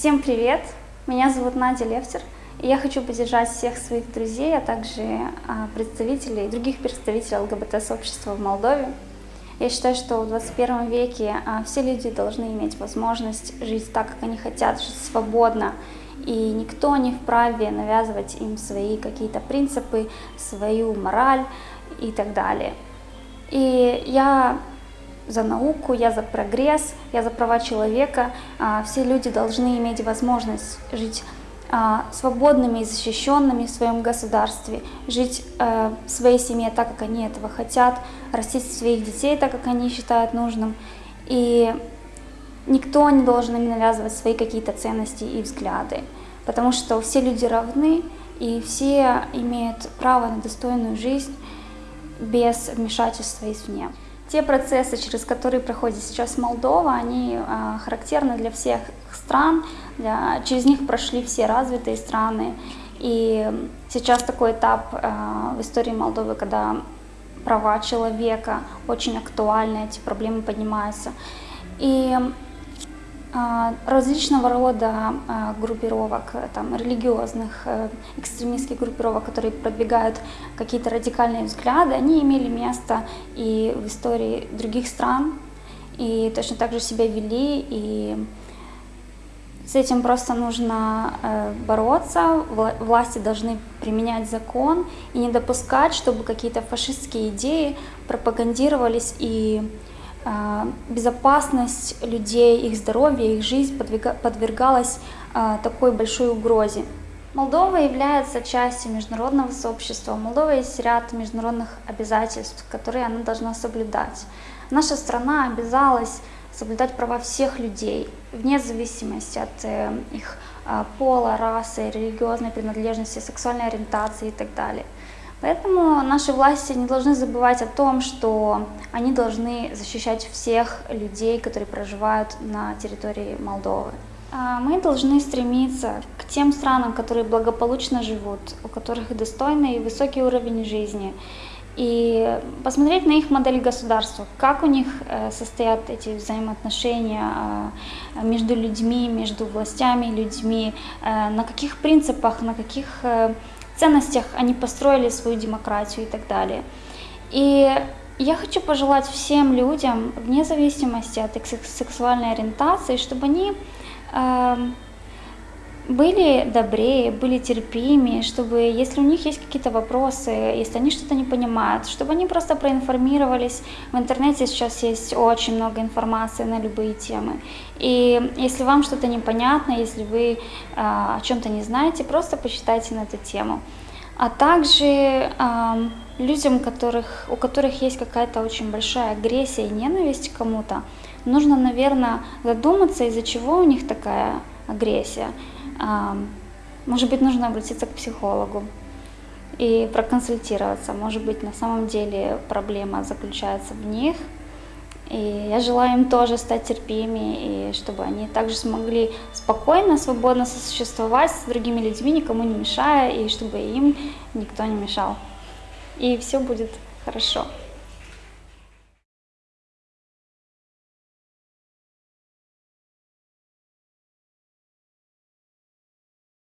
Всем привет! Меня зовут Надя Левтер, и я хочу поддержать всех своих друзей, а также а, представителей, других представителей ЛГБТ-сообщества в Молдове. Я считаю, что в 21 веке а, все люди должны иметь возможность жить так, как они хотят, жить свободно, и никто не вправе навязывать им свои какие-то принципы, свою мораль и так далее. И я за науку, я за прогресс, я за права человека. А, все люди должны иметь возможность жить а, свободными и защищенными в своем государстве, жить э, в своей семье так, как они этого хотят, растить своих детей так, как они считают нужным. И никто не должен им навязывать свои какие-то ценности и взгляды, потому что все люди равны, и все имеют право на достойную жизнь без вмешательства извне. Те процессы, через которые проходит сейчас Молдова, они а, характерны для всех стран, для, через них прошли все развитые страны. И сейчас такой этап а, в истории Молдовы, когда права человека очень актуальны, эти проблемы поднимаются. И различного рода а, группировок, там, религиозных, э, экстремистских группировок, которые продвигают какие-то радикальные взгляды, они имели место и в истории других стран, и точно так же себя вели, и с этим просто нужно э, бороться, власти должны применять закон и не допускать, чтобы какие-то фашистские идеи пропагандировались и а, безопасность людей, их здоровье, их жизнь подвергалась а, такой большой угрозе. Молдова является частью международного сообщества. У Молдовы есть ряд международных обязательств, которые она должна соблюдать. Наша страна обязалась соблюдать права всех людей, вне зависимости от э, их а, пола, расы, религиозной принадлежности, сексуальной ориентации и так далее. Поэтому наши власти не должны забывать о том, что они должны защищать всех людей, которые проживают на территории Молдовы. А мы должны стремиться к тем странам, которые благополучно живут, у которых достойный и высокий уровень жизни, и посмотреть на их модель государства, как у них э, состоят эти взаимоотношения э, между людьми, между властями людьми, э, на каких принципах, на каких ценностях они построили свою демократию и так далее. И я хочу пожелать всем людям, вне зависимости от их сексуальной ориентации, чтобы они э, были добрее, были терпимее, чтобы, если у них есть какие-то вопросы, если они что-то не понимают, чтобы они просто проинформировались. В интернете сейчас есть очень много информации на любые темы. И если вам что-то непонятно, если вы а, о чем-то не знаете, просто почитайте на эту тему. А также а, людям, которых, у которых есть какая-то очень большая агрессия и ненависть к кому-то, нужно, наверное, задуматься, из-за чего у них такая агрессия. Может быть, нужно обратиться к психологу и проконсультироваться. Может быть, на самом деле проблема заключается в них. И я желаю им тоже стать терпимее, и чтобы они также смогли спокойно, свободно сосуществовать с другими людьми, никому не мешая, и чтобы им никто не мешал. И все будет хорошо.